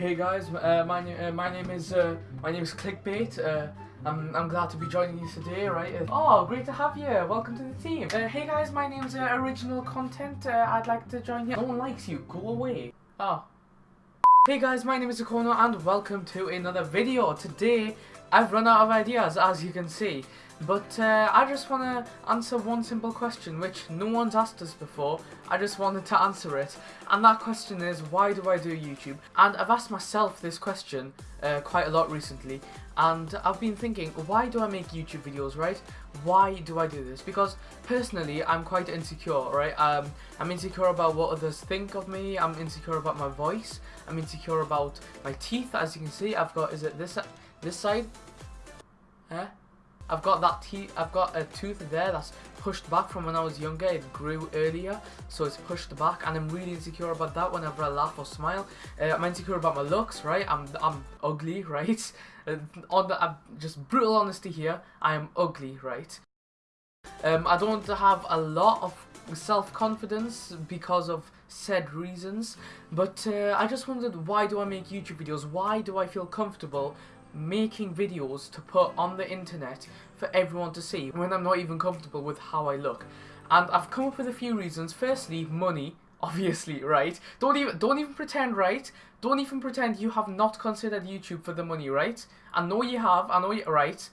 Hey guys, uh, my uh, my name is uh, my name is Clickbait. Uh, I'm I'm glad to be joining you today, right? Uh, oh, great to have you. Welcome to the team. Uh, hey guys, my name's Original Content. I'd like to join you. No one likes you. Go away. Oh. Hey guys, my name is Akono and welcome to another video. Today, I've run out of ideas, as you can see. But uh, I just want to answer one simple question, which no one's asked us before. I just wanted to answer it. And that question is, why do I do YouTube? And I've asked myself this question uh, quite a lot recently. And I've been thinking, why do I make YouTube videos, right? Why do I do this? Because personally, I'm quite insecure, right? Um, I'm insecure about what others think of me. I'm insecure about my voice. I'm insecure about my teeth. As you can see, I've got, is it this, this side? Huh? I've got that teeth, I've got a tooth there that's pushed back from when I was younger. It grew earlier, so it's pushed back, and I'm really insecure about that whenever I laugh or smile. Uh, I'm insecure about my looks, right? I'm I'm ugly, right? Uh, on the just brutal honesty here, I am ugly, right? Um, I don't have a lot of self-confidence because of said reasons, but uh, I just wondered why do I make YouTube videos? Why do I feel comfortable making videos to put on the internet for everyone to see when I'm not even comfortable with how I look. And I've come up with a few reasons. Firstly, money, obviously, right? Don't even don't even pretend, right? Don't even pretend you have not considered YouTube for the money, right? I know you have, I know you right.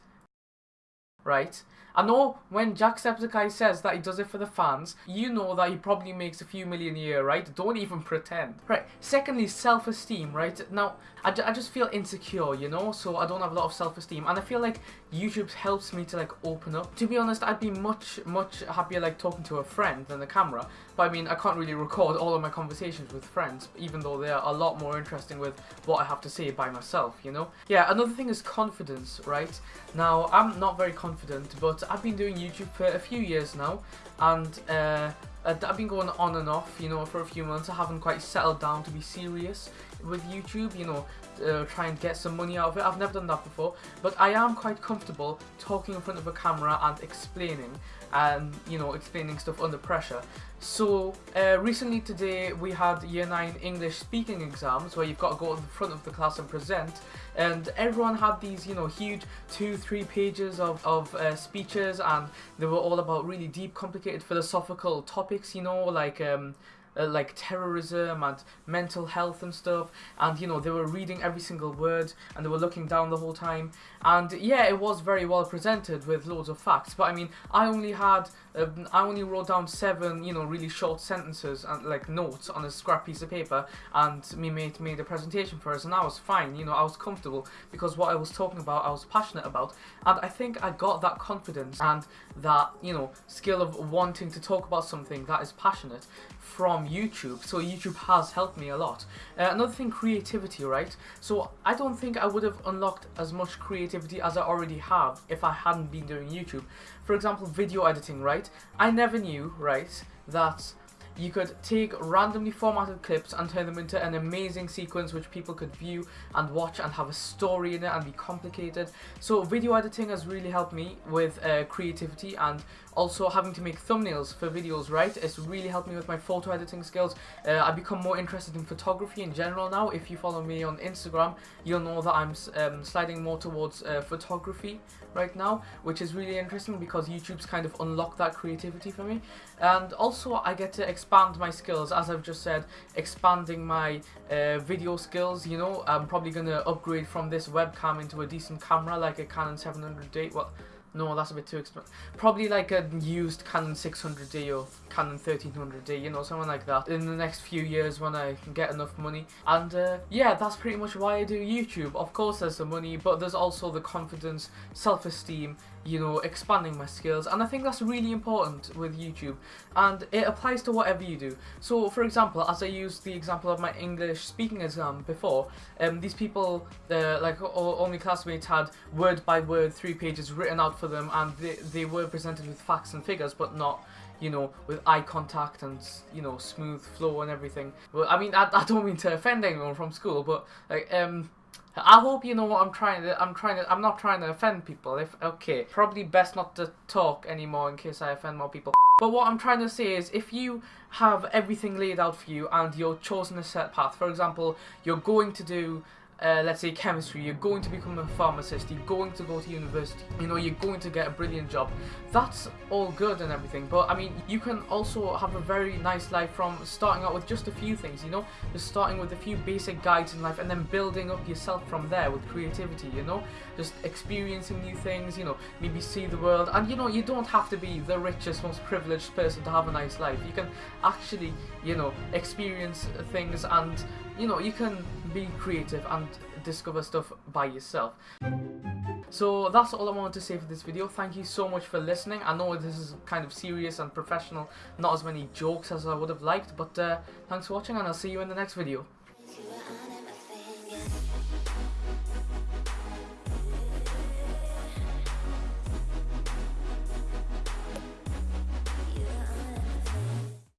Right? I know when Jacksepticeye says that he does it for the fans, you know that he probably makes a few million a year, right? Don't even pretend. Right, secondly, self-esteem, right? Now, I, I just feel insecure, you know? So I don't have a lot of self-esteem. And I feel like YouTube helps me to, like, open up. To be honest, I'd be much, much happier, like, talking to a friend than the camera. But I mean, I can't really record all of my conversations with friends, even though they are a lot more interesting with what I have to say by myself, you know? Yeah, another thing is confidence, right? Now, I'm not very confident, but I've been doing YouTube for a few years now, and uh, I've been going on and off, you know, for a few months. I haven't quite settled down to be serious with YouTube, you know, uh, try and get some money out of it. I've never done that before, but I am quite comfortable talking in front of a camera and explaining and you know explaining stuff under pressure. So uh, recently today we had year 9 English speaking exams where you've got to go to the front of the class and present. And everyone had these you know huge two three pages of, of uh, speeches and they were all about really deep complicated philosophical topics you know like um, uh, like terrorism and mental health and stuff. And you know they were reading every single word and they were looking down the whole time. And yeah it was very well presented with loads of facts. But I mean I only had um, I only wrote down seven you know really short sentences and like notes on a scrap piece of paper. And me mate made a presentation for us and I was fine you know I was comfortable because what I was talking about I was passionate about. And I think I got that confidence and that you know skill of wanting to talk about something that is passionate from YouTube, so YouTube has helped me a lot. Uh, another thing, creativity, right? So I don't think I would have unlocked as much creativity as I already have if I hadn't been doing YouTube. For example, video editing, right? I never knew, right, that you could take randomly formatted clips and turn them into an amazing sequence which people could view and watch and have a story in it and be complicated. So video editing has really helped me with uh, creativity and also having to make thumbnails for videos, right? It's really helped me with my photo editing skills. Uh, I've become more interested in photography in general now. If you follow me on Instagram, you'll know that I'm um, sliding more towards uh, photography right now, which is really interesting because YouTube's kind of unlocked that creativity for me. And also I get to expand my skills, as I've just said, expanding my uh, video skills, you know, I'm probably going to upgrade from this webcam into a decent camera like a Canon 700D, well, no, that's a bit too expensive. Probably like a used Canon 600D or Canon 1300D, you know, something like that. In the next few years when I can get enough money. And uh, yeah, that's pretty much why I do YouTube. Of course there's the money, but there's also the confidence, self-esteem, you know, expanding my skills. And I think that's really important with YouTube. And it applies to whatever you do. So, for example, as I used the example of my English speaking exam before, um, these people, uh, like all, my classmates had word by word three pages written out for them and they, they were presented with facts and figures, but not you know, with eye contact and, you know, smooth flow and everything. Well, I mean, I, I don't mean to offend anyone from school, but, like, um, I hope you know what I'm trying to. I'm trying to. I'm not trying to offend people. If okay, probably best not to talk anymore in case I offend more people. But what I'm trying to say is if you have everything laid out for you and you're chosen a set path, for example, you're going to do uh, let's say chemistry, you're going to become a pharmacist, you're going to go to university, you know, you're going to get a brilliant job. That's all good and everything, but I mean, you can also have a very nice life from starting out with just a few things, you know, just starting with a few basic guides in life and then building up yourself from there with creativity, you know, just experiencing new things, you know, maybe see the world, and you know, you don't have to be the richest, most privileged person to have a nice life. You can actually, you know, experience things and you know, you can be creative and discover stuff by yourself. So that's all I wanted to say for this video. Thank you so much for listening. I know this is kind of serious and professional, not as many jokes as I would have liked, but uh, thanks for watching and I'll see you in the next video.